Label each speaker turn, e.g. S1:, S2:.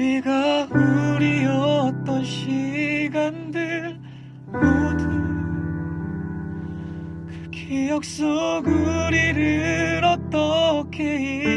S1: 우리가 우리였던 시간들 모두 그 기억 속 우리를 어떻게 잊